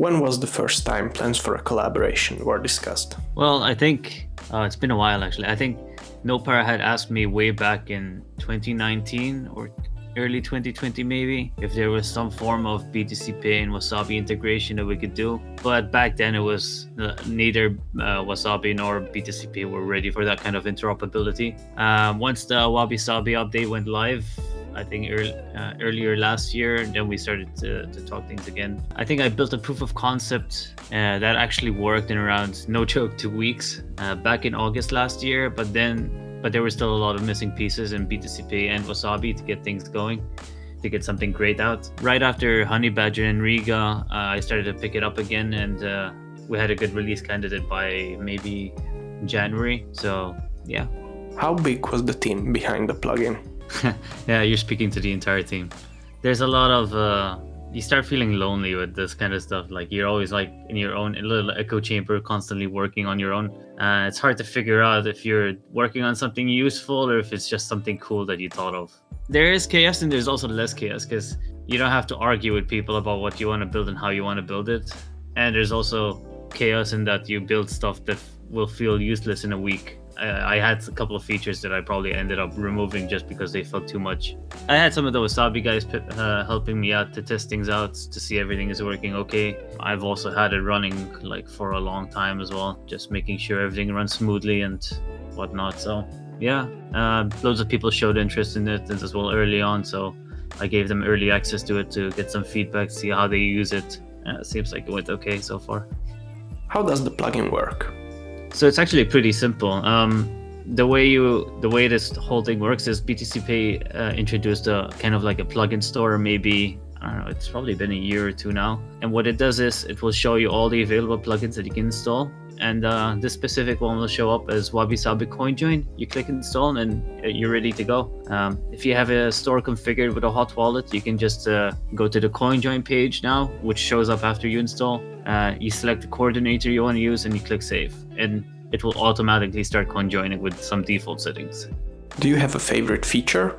When was the first time plans for a collaboration were discussed? Well, I think uh, it's been a while actually. I think Nopara had asked me way back in 2019 or early 2020 maybe if there was some form of BTC Pay and Wasabi integration that we could do. But back then it was uh, neither uh, Wasabi nor BTC Pay were ready for that kind of interoperability. Um, once the Wabi Sabi update went live, I think early, uh, earlier last year. And then we started to, to, talk things again. I think I built a proof of concept uh, that actually worked in around no joke two weeks uh, back in August last year. But then, but there were still a lot of missing pieces in BTCP and Wasabi to get things going. To get something great out. Right after Honeybadger and Riga, uh, I started to pick it up again, and uh, we had a good release candidate by maybe January. So yeah. How big was the team behind the plugin? yeah, you're speaking to the entire team. There's a lot of uh, you start feeling lonely with this kind of stuff. Like you're always like in your own little echo chamber, constantly working on your own. Uh, it's hard to figure out if you're working on something useful or if it's just something cool that you thought of. There is chaos and there's also less chaos because you don't have to argue with people about what you want to build and how you want to build it. And there's also chaos in that you build stuff that will feel useless in a week I had a couple of features that I probably ended up removing just because they felt too much. I had some of the Wasabi guys uh, helping me out to test things out to see everything is working okay. I've also had it running like for a long time as well, just making sure everything runs smoothly and whatnot. So yeah, uh, loads of people showed interest in it as well early on. So I gave them early access to it to get some feedback, see how they use it. Uh, seems like it went okay so far. How does the plugin work? So it's actually pretty simple. Um, the way you the way this whole thing works is BTC Pay uh, introduced a kind of like a plugin store maybe I don't know it's probably been a year or two now and what it does is it will show you all the available plugins that you can install and uh, this specific one will show up as Wabi Sabi CoinJoin. You click install and uh, you're ready to go. Um, if you have a store configured with a hot wallet, you can just uh, go to the CoinJoin page now, which shows up after you install. Uh, you select the coordinator you want to use and you click save. And it will automatically start coinjoining with some default settings. Do you have a favorite feature?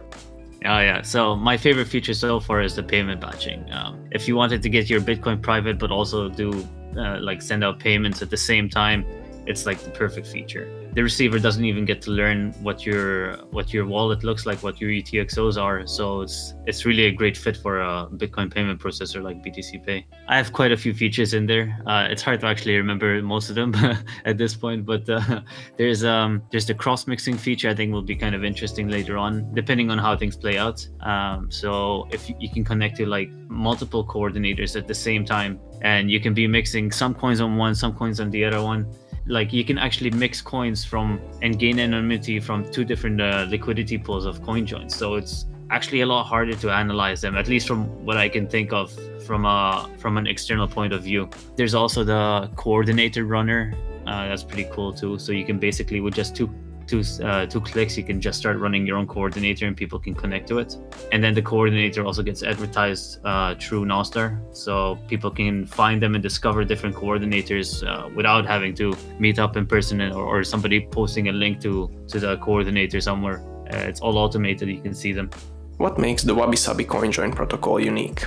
Oh yeah, so my favorite feature so far is the payment batching. Um, if you wanted to get your Bitcoin private but also do uh, like send out payments at the same time, it's like the perfect feature the receiver doesn't even get to learn what your what your wallet looks like, what your UTXOs are. So it's it's really a great fit for a Bitcoin payment processor like BTC Pay. I have quite a few features in there. Uh, it's hard to actually remember most of them at this point, but uh, there's um there's the cross mixing feature. I think will be kind of interesting later on, depending on how things play out. Um, so if you can connect to like multiple coordinators at the same time, and you can be mixing some coins on one, some coins on the other one like you can actually mix coins from and gain anonymity from two different uh, liquidity pools of coin joins so it's actually a lot harder to analyze them at least from what i can think of from a from an external point of view. There's also the coordinator runner uh, that's pretty cool too. So you can basically with just two two uh, two clicks, you can just start running your own coordinator and people can connect to it. And then the coordinator also gets advertised uh, through Nostr, so people can find them and discover different coordinators uh, without having to meet up in person or, or, somebody posting a link to to the coordinator somewhere. Uh, it's all automated; you can see them. What makes the Wabi Sabi CoinJoin protocol unique?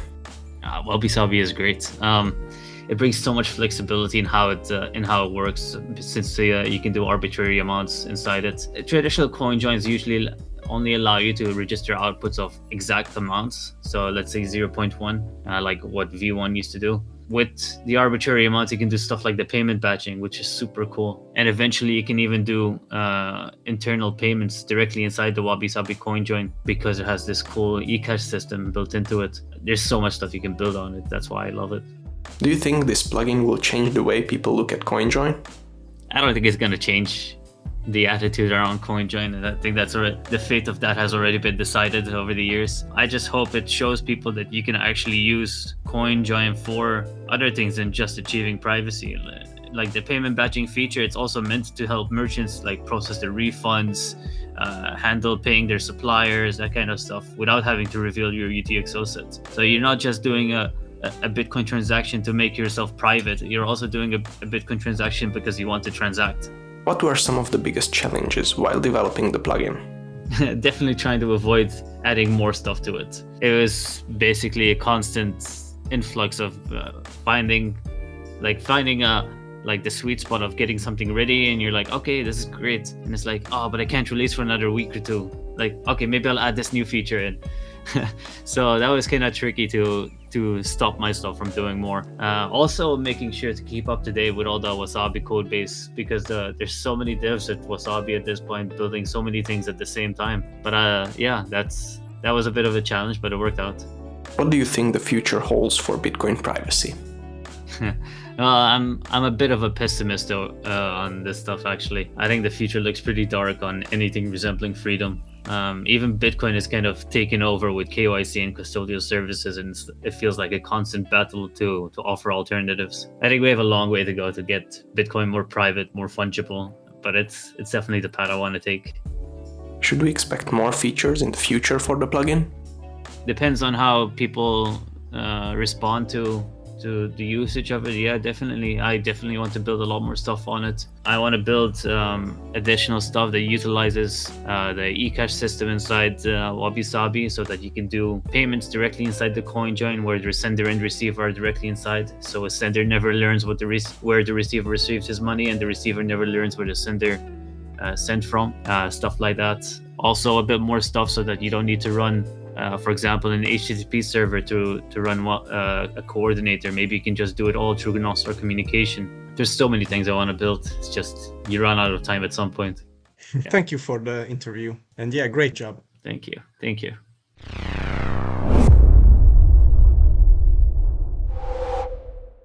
Uh, Wabi Sabi is great. Um, it brings so much flexibility in how it uh, in how it works since uh, you can do arbitrary amounts inside it. Traditional coin joins usually only allow you to register outputs of exact amounts. So let's say 0.1, uh, like what V1 used to do. With the arbitrary amounts, you can do stuff like the payment batching, which is super cool. And eventually, you can even do uh, internal payments directly inside the Wabi Sabi coin join because it has this cool eCash system built into it. There's so much stuff you can build on it. That's why I love it. Do you think this plugin will change the way people look at CoinJoin? I don't think it's going to change the attitude around CoinJoin, I think that's the fate of that has already been decided over the years. I just hope it shows people that you can actually use CoinJoin for other things than just achieving privacy. Like the payment batching feature, it's also meant to help merchants like process their refunds, uh, handle paying their suppliers, that kind of stuff, without having to reveal your UTXO set. So you're not just doing a a Bitcoin transaction to make yourself private. You're also doing a, a Bitcoin transaction because you want to transact. What were some of the biggest challenges while developing the plugin? Definitely trying to avoid adding more stuff to it. It was basically a constant influx of uh, finding like finding a like the sweet spot of getting something ready and you're like okay this is great and it's like oh but i can't release for another week or two like okay maybe i'll add this new feature in so that was kind of tricky to to stop myself from doing more uh, also making sure to keep up to date with all the wasabi code base because the, there's so many devs at wasabi at this point building so many things at the same time but uh, yeah that's that was a bit of a challenge but it worked out what do you think the future holds for bitcoin privacy Uh, I'm I'm a bit of a pessimist though, uh, on this stuff. Actually, I think the future looks pretty dark on anything resembling freedom. Um, even Bitcoin is kind of taken over with KYC and custodial services, and it feels like a constant battle to to offer alternatives. I think we have a long way to go to get Bitcoin more private, more fungible, but it's it's definitely the path I want to take. Should we expect more features in the future for the plugin? Depends on how people uh, respond to to the usage of it yeah definitely. I definitely want to build a lot more stuff on it. I want to build um, additional stuff that utilizes uh, the ecash system inside uh, wabi-sabi so that you can do payments directly inside the coin join where the sender and receiver are directly inside. So a sender never learns what the where the receiver receives his money and the receiver never learns where the sender uh, sent from uh, stuff like that. Also a bit more stuff so that you don't need to run uh, for example, an HTTP server to to run uh, a coordinator. Maybe you can just do it all through Nostr communication. There's so many things I want to build. It's just you run out of time at some point. Yeah. Thank you for the interview, and yeah, great job. Thank you. Thank you.